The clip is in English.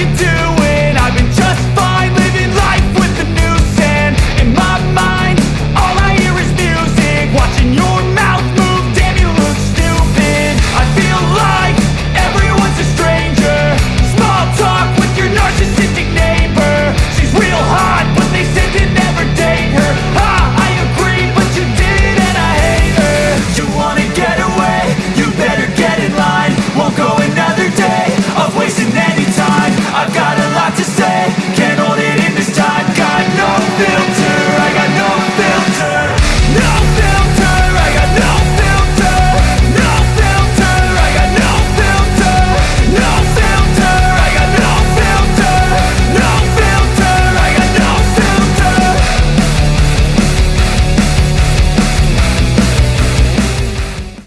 you do.